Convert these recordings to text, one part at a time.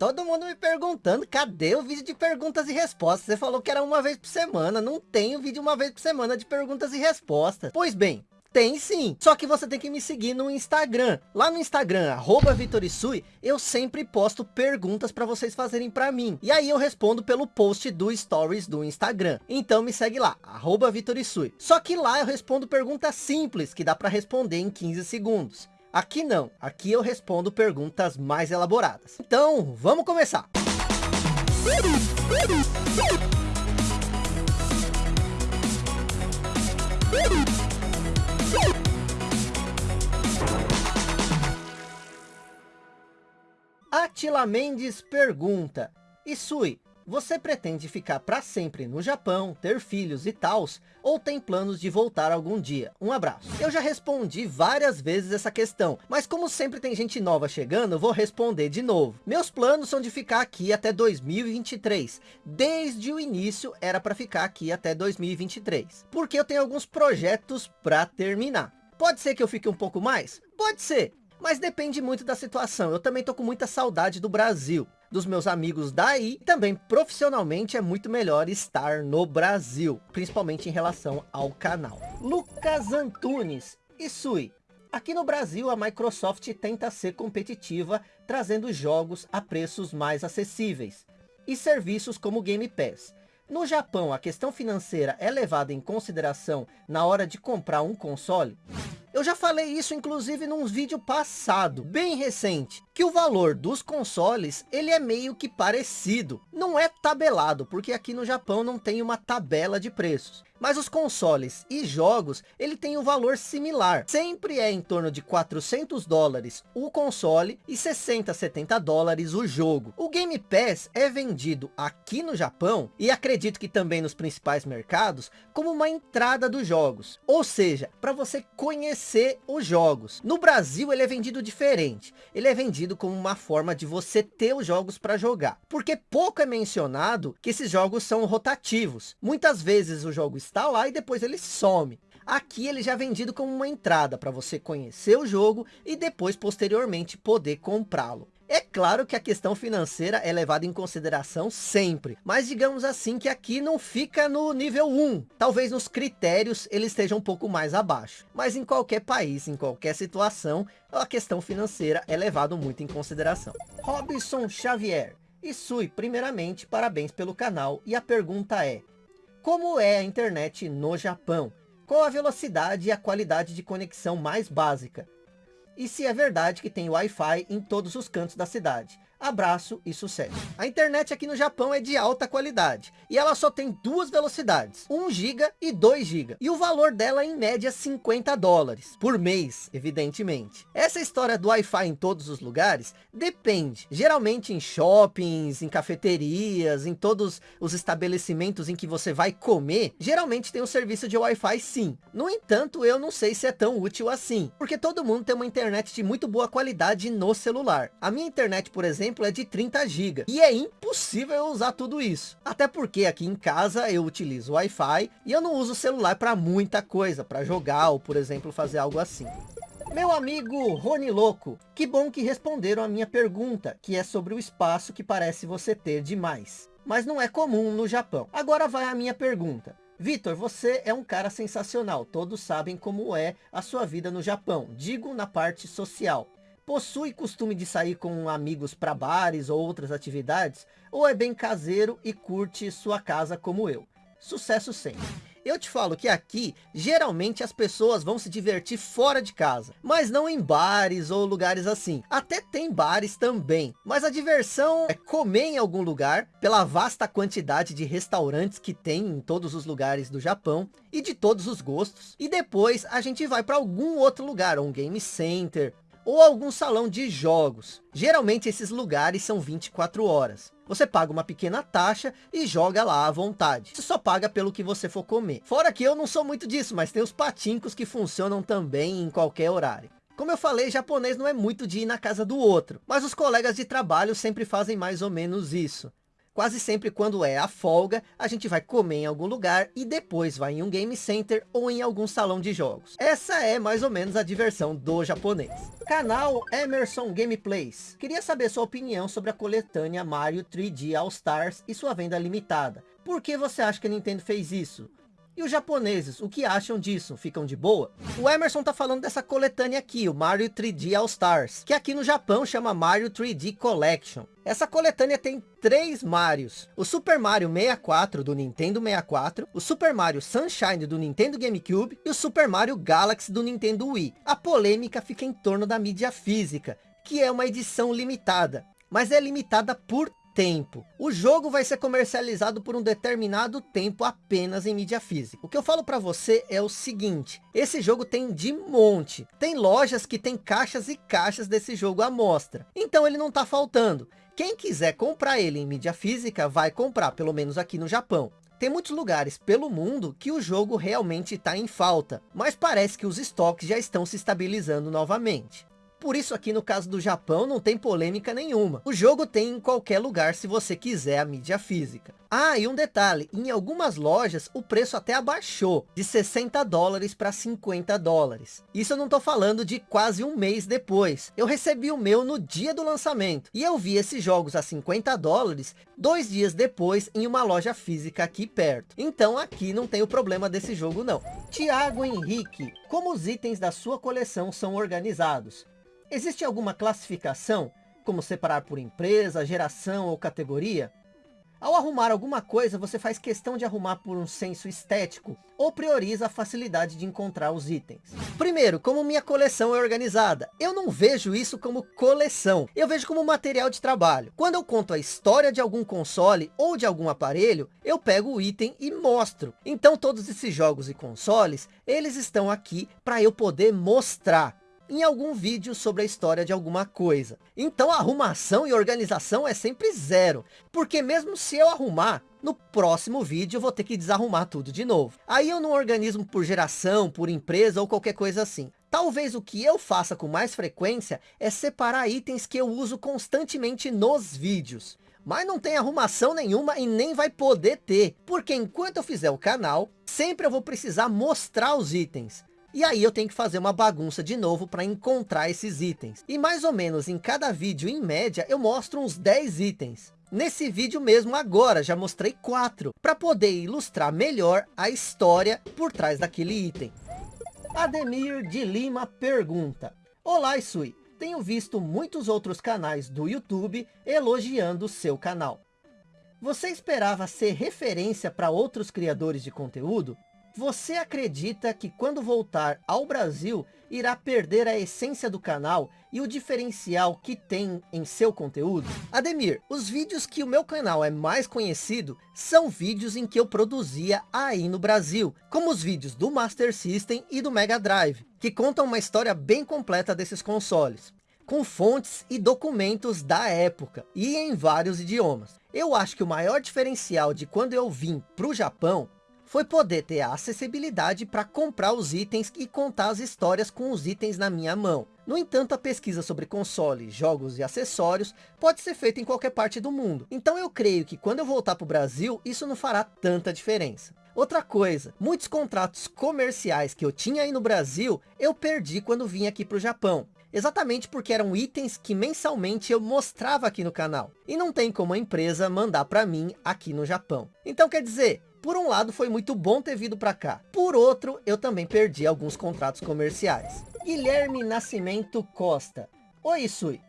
Todo mundo me perguntando, cadê o vídeo de perguntas e respostas? Você falou que era uma vez por semana, não tem o vídeo uma vez por semana de perguntas e respostas. Pois bem, tem sim, só que você tem que me seguir no Instagram. Lá no Instagram, arroba Vitorisui, eu sempre posto perguntas para vocês fazerem para mim. E aí eu respondo pelo post do Stories do Instagram. Então me segue lá, arroba Vitorisui. Só que lá eu respondo perguntas simples, que dá para responder em 15 segundos. Aqui não, aqui eu respondo perguntas mais elaboradas. Então, vamos começar! Atila Mendes pergunta, Isui, você pretende ficar para sempre no Japão, ter filhos e tals, ou tem planos de voltar algum dia? Um abraço. Eu já respondi várias vezes essa questão, mas como sempre tem gente nova chegando, vou responder de novo. Meus planos são de ficar aqui até 2023. Desde o início era para ficar aqui até 2023. Porque eu tenho alguns projetos para terminar. Pode ser que eu fique um pouco mais? Pode ser. Mas depende muito da situação. Eu também tô com muita saudade do Brasil dos meus amigos daí. Também profissionalmente é muito melhor estar no Brasil, principalmente em relação ao canal. Lucas Antunes e Sui. Aqui no Brasil, a Microsoft tenta ser competitiva, trazendo jogos a preços mais acessíveis e serviços como Game Pass. No Japão, a questão financeira é levada em consideração na hora de comprar um console? Eu já falei isso inclusive num vídeo passado, bem recente, que o valor dos consoles, ele é meio que parecido. Não é tabelado, porque aqui no Japão não tem uma tabela de preços. Mas os consoles e jogos, ele tem um valor similar. Sempre é em torno de 400 dólares o console e 60, 70 dólares o jogo. O Game Pass é vendido aqui no Japão, e acredito que também nos principais mercados, como uma entrada dos jogos. Ou seja, para você conhecer os jogos. No Brasil ele é vendido diferente. Ele é vendido como uma forma de você ter os jogos para jogar. Porque pouco é mencionado que esses jogos são rotativos. Muitas vezes o jogo está lá e depois ele some. Aqui ele já é vendido como uma entrada para você conhecer o jogo e depois posteriormente poder comprá-lo. É claro que a questão financeira é levada em consideração sempre, mas digamos assim que aqui não fica no nível 1. Talvez nos critérios ele esteja um pouco mais abaixo. Mas em qualquer país, em qualquer situação, a questão financeira é levada muito em consideração. Robson Xavier. E Sui, primeiramente, parabéns pelo canal. E a pergunta é, como é a internet no Japão? Qual a velocidade e a qualidade de conexão mais básica? E se é verdade que tem Wi-Fi em todos os cantos da cidade? Abraço e sucesso. A internet aqui no Japão é de alta qualidade. E ela só tem duas velocidades. 1 GB e 2 GB. E o valor dela é em média 50 dólares. Por mês, evidentemente. Essa história do Wi-Fi em todos os lugares depende. Geralmente em shoppings, em cafeterias, em todos os estabelecimentos em que você vai comer. Geralmente tem um serviço de Wi-Fi sim. No entanto, eu não sei se é tão útil assim. Porque todo mundo tem uma internet de muito boa qualidade no celular. A minha internet, por exemplo, exemplo, é de 30 GB. E é impossível eu usar tudo isso. Até porque aqui em casa eu utilizo Wi-Fi e eu não uso celular para muita coisa, para jogar ou, por exemplo, fazer algo assim. Meu amigo Rony Louco, que bom que responderam a minha pergunta, que é sobre o espaço que parece você ter demais. Mas não é comum no Japão. Agora vai a minha pergunta. Vitor, você é um cara sensacional. Todos sabem como é a sua vida no Japão. Digo na parte social. Possui costume de sair com amigos para bares ou outras atividades? Ou é bem caseiro e curte sua casa como eu? Sucesso sempre! Eu te falo que aqui, geralmente as pessoas vão se divertir fora de casa, mas não em bares ou lugares assim. Até tem bares também, mas a diversão é comer em algum lugar, pela vasta quantidade de restaurantes que tem em todos os lugares do Japão, e de todos os gostos. E depois a gente vai para algum outro lugar, um game center, ou algum salão de jogos. Geralmente esses lugares são 24 horas. Você paga uma pequena taxa e joga lá à vontade. Você só paga pelo que você for comer. Fora que eu não sou muito disso, mas tem os patincos que funcionam também em qualquer horário. Como eu falei, japonês não é muito de ir na casa do outro. Mas os colegas de trabalho sempre fazem mais ou menos isso. Quase sempre quando é a folga, a gente vai comer em algum lugar e depois vai em um game center ou em algum salão de jogos. Essa é mais ou menos a diversão do japonês. Canal Emerson Gameplays. Queria saber sua opinião sobre a coletânea Mario 3D All Stars e sua venda limitada. Por que você acha que a Nintendo fez isso? E os japoneses, o que acham disso? Ficam de boa? O Emerson tá falando dessa coletânea aqui, o Mario 3D All Stars, que aqui no Japão chama Mario 3D Collection. Essa coletânea tem três Marios. O Super Mario 64 do Nintendo 64, o Super Mario Sunshine do Nintendo GameCube e o Super Mario Galaxy do Nintendo Wii. A polêmica fica em torno da mídia física, que é uma edição limitada. Mas é limitada por tempo. O jogo vai ser comercializado por um determinado tempo apenas em mídia física. O que eu falo para você é o seguinte, esse jogo tem de monte. Tem lojas que tem caixas e caixas desse jogo à mostra. Então ele não está faltando. Quem quiser comprar ele em mídia física, vai comprar, pelo menos aqui no Japão. Tem muitos lugares pelo mundo que o jogo realmente está em falta, mas parece que os estoques já estão se estabilizando novamente. Por isso aqui no caso do Japão não tem polêmica nenhuma. O jogo tem em qualquer lugar se você quiser a mídia física. Ah, e um detalhe, em algumas lojas o preço até abaixou, de 60 dólares para 50 dólares. Isso eu não estou falando de quase um mês depois. Eu recebi o meu no dia do lançamento. E eu vi esses jogos a 50 dólares, dois dias depois em uma loja física aqui perto. Então aqui não tem o problema desse jogo não. Tiago Henrique, como os itens da sua coleção são organizados? Existe alguma classificação, como separar por empresa, geração ou categoria? Ao arrumar alguma coisa, você faz questão de arrumar por um senso estético ou prioriza a facilidade de encontrar os itens? Primeiro, como minha coleção é organizada, eu não vejo isso como coleção, eu vejo como material de trabalho. Quando eu conto a história de algum console ou de algum aparelho, eu pego o item e mostro. Então todos esses jogos e consoles, eles estão aqui para eu poder mostrar em algum vídeo sobre a história de alguma coisa. Então arrumação e organização é sempre zero, porque mesmo se eu arrumar, no próximo vídeo eu vou ter que desarrumar tudo de novo. Aí eu não organizo por geração, por empresa ou qualquer coisa assim. Talvez o que eu faça com mais frequência é separar itens que eu uso constantemente nos vídeos. Mas não tem arrumação nenhuma e nem vai poder ter. Porque enquanto eu fizer o canal, sempre eu vou precisar mostrar os itens. E aí eu tenho que fazer uma bagunça de novo para encontrar esses itens. E mais ou menos em cada vídeo, em média, eu mostro uns 10 itens. Nesse vídeo mesmo agora, já mostrei quatro, para poder ilustrar melhor a história por trás daquele item. Ademir de Lima pergunta, Olá Isui, tenho visto muitos outros canais do YouTube elogiando seu canal. Você esperava ser referência para outros criadores de conteúdo? Você acredita que quando voltar ao Brasil, irá perder a essência do canal e o diferencial que tem em seu conteúdo? Ademir, os vídeos que o meu canal é mais conhecido, são vídeos em que eu produzia aí no Brasil, como os vídeos do Master System e do Mega Drive, que contam uma história bem completa desses consoles com fontes e documentos da época e em vários idiomas. Eu acho que o maior diferencial de quando eu vim para o Japão foi poder ter a acessibilidade para comprar os itens e contar as histórias com os itens na minha mão. No entanto, a pesquisa sobre consoles, jogos e acessórios pode ser feita em qualquer parte do mundo. Então eu creio que quando eu voltar para o Brasil, isso não fará tanta diferença. Outra coisa, muitos contratos comerciais que eu tinha aí no Brasil, eu perdi quando vim aqui para o Japão. Exatamente porque eram itens que mensalmente eu mostrava aqui no canal. E não tem como a empresa mandar para mim aqui no Japão. Então quer dizer, por um lado, foi muito bom ter vindo para cá. Por outro, eu também perdi alguns contratos comerciais. Guilherme Nascimento Costa. Oi, Sui.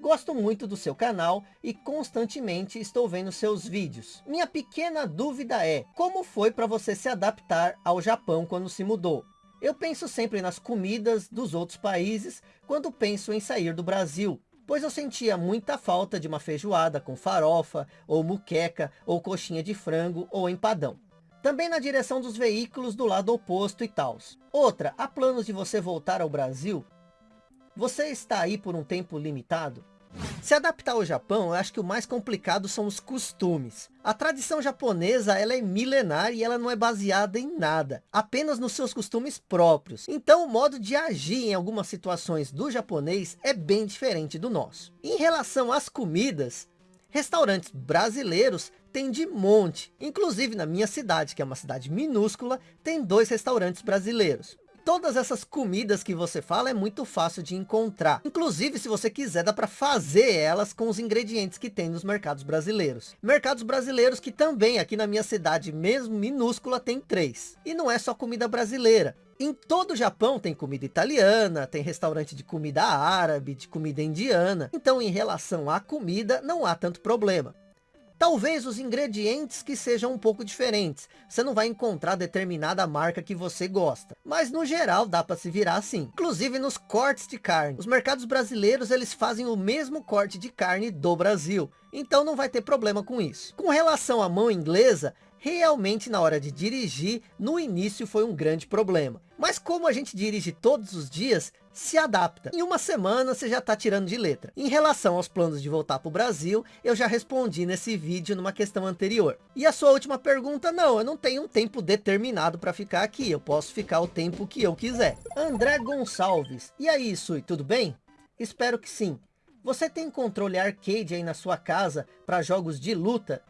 Gosto muito do seu canal e constantemente estou vendo seus vídeos. Minha pequena dúvida é, como foi para você se adaptar ao Japão quando se mudou? Eu penso sempre nas comidas dos outros países quando penso em sair do Brasil pois eu sentia muita falta de uma feijoada com farofa, ou muqueca, ou coxinha de frango, ou empadão. Também na direção dos veículos do lado oposto e tals. Outra, há planos de você voltar ao Brasil? Você está aí por um tempo limitado? Se adaptar ao Japão, eu acho que o mais complicado são os costumes. A tradição japonesa, ela é milenar e ela não é baseada em nada, apenas nos seus costumes próprios. Então o modo de agir em algumas situações do japonês é bem diferente do nosso. Em relação às comidas, Restaurantes brasileiros tem de monte. Inclusive na minha cidade, que é uma cidade minúscula, tem dois restaurantes brasileiros. Todas essas comidas que você fala é muito fácil de encontrar. Inclusive, se você quiser, dá para fazer elas com os ingredientes que tem nos mercados brasileiros. Mercados brasileiros que também, aqui na minha cidade, mesmo minúscula, tem três. E não é só comida brasileira. Em todo o Japão tem comida italiana, tem restaurante de comida árabe, de comida indiana. Então em relação à comida não há tanto problema. Talvez os ingredientes que sejam um pouco diferentes. Você não vai encontrar determinada marca que você gosta. Mas no geral dá para se virar assim. Inclusive nos cortes de carne. Os mercados brasileiros eles fazem o mesmo corte de carne do Brasil. Então não vai ter problema com isso. Com relação à mão inglesa, realmente na hora de dirigir, no início foi um grande problema. Mas como a gente dirige todos os dias, se adapta. Em uma semana você já está tirando de letra. Em relação aos planos de voltar para o Brasil, eu já respondi nesse vídeo numa questão anterior. E a sua última pergunta, não, eu não tenho um tempo determinado para ficar aqui. Eu posso ficar o tempo que eu quiser. André Gonçalves, e aí Sui, tudo bem? Espero que sim. Você tem controle arcade aí na sua casa para jogos de luta?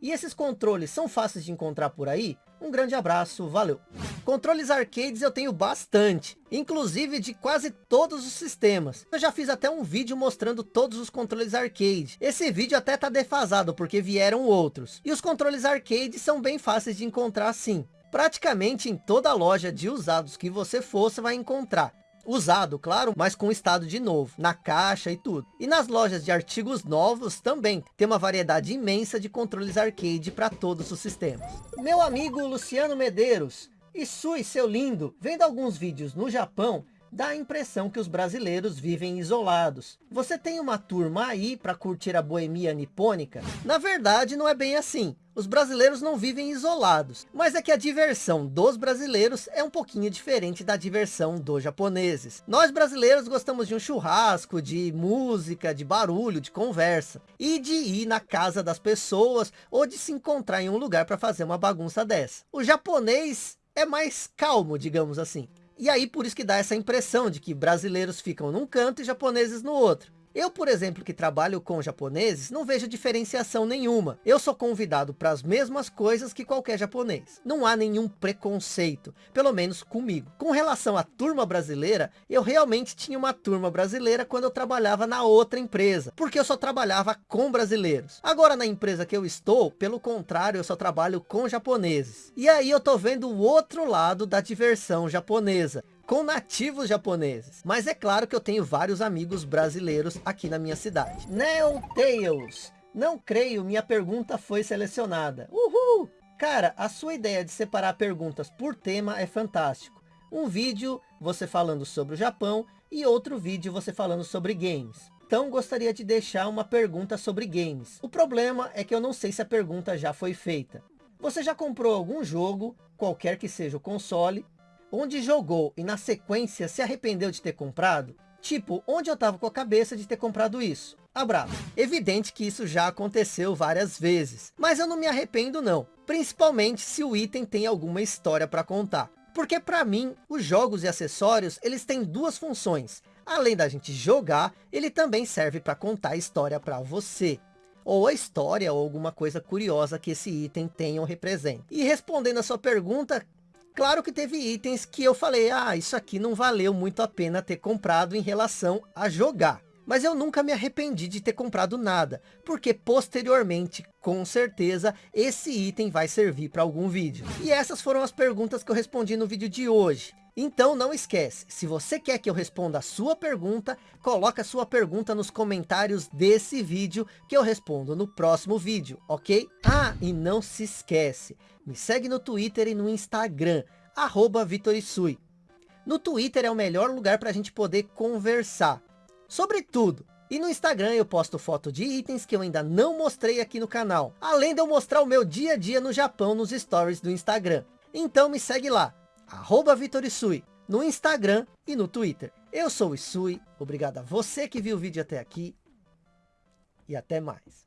E esses controles são fáceis de encontrar por aí? Um grande abraço, valeu! Controles arcades eu tenho bastante, inclusive de quase todos os sistemas. Eu já fiz até um vídeo mostrando todos os controles arcade. Esse vídeo até tá defasado porque vieram outros. E os controles arcade são bem fáceis de encontrar sim. Praticamente em toda loja de usados que você for, você vai encontrar usado, claro, mas com estado de novo, na caixa e tudo. E nas lojas de artigos novos também, tem uma variedade imensa de controles arcade para todos os sistemas. Meu amigo Luciano Medeiros, e seu lindo, vendo alguns vídeos no Japão, dá a impressão que os brasileiros vivem isolados. Você tem uma turma aí para curtir a boemia nipônica? Na verdade, não é bem assim. Os brasileiros não vivem isolados, mas é que a diversão dos brasileiros é um pouquinho diferente da diversão dos japoneses. Nós brasileiros gostamos de um churrasco, de música, de barulho, de conversa, e de ir na casa das pessoas, ou de se encontrar em um lugar para fazer uma bagunça dessa. O japonês é mais calmo, digamos assim. E aí por isso que dá essa impressão de que brasileiros ficam num canto e japoneses no outro. Eu, por exemplo, que trabalho com japoneses, não vejo diferenciação nenhuma. Eu sou convidado para as mesmas coisas que qualquer japonês. Não há nenhum preconceito, pelo menos comigo. Com relação à turma brasileira, eu realmente tinha uma turma brasileira quando eu trabalhava na outra empresa, porque eu só trabalhava com brasileiros. Agora na empresa que eu estou, pelo contrário, eu só trabalho com japoneses. E aí eu tô vendo o outro lado da diversão japonesa com nativos japoneses. Mas é claro que eu tenho vários amigos brasileiros aqui na minha cidade. Neo Tails. Não creio, minha pergunta foi selecionada. Uhul! Cara, a sua ideia de separar perguntas por tema é fantástico. Um vídeo você falando sobre o Japão e outro vídeo você falando sobre games. Então gostaria de deixar uma pergunta sobre games. O problema é que eu não sei se a pergunta já foi feita. Você já comprou algum jogo, qualquer que seja o console, onde jogou e na sequência se arrependeu de ter comprado? Tipo, onde eu tava com a cabeça de ter comprado isso? Abraço. Evidente que isso já aconteceu várias vezes, mas eu não me arrependo não. Principalmente se o item tem alguma história para contar. Porque para mim, os jogos e acessórios, eles têm duas funções. Além da gente jogar, ele também serve para contar a história para você. Ou a história ou alguma coisa curiosa que esse item tem ou representa. E respondendo a sua pergunta, Claro que teve itens que eu falei, ah, isso aqui não valeu muito a pena ter comprado em relação a jogar. Mas eu nunca me arrependi de ter comprado nada, porque posteriormente, com certeza, esse item vai servir para algum vídeo. E essas foram as perguntas que eu respondi no vídeo de hoje. Então não esquece, se você quer que eu responda a sua pergunta, coloca a sua pergunta nos comentários desse vídeo que eu respondo no próximo vídeo, ok? Ah, e não se esquece, me segue no Twitter e no Instagram, arroba Vitorisui. No Twitter é o melhor lugar para a gente poder conversar sobre tudo. E no Instagram eu posto foto de itens que eu ainda não mostrei aqui no canal. Além de eu mostrar o meu dia a dia no Japão nos stories do Instagram. Então me segue lá, arroba Vitorisui, no Instagram e no Twitter. Eu sou o Isui, obrigado a você que viu o vídeo até aqui e até mais.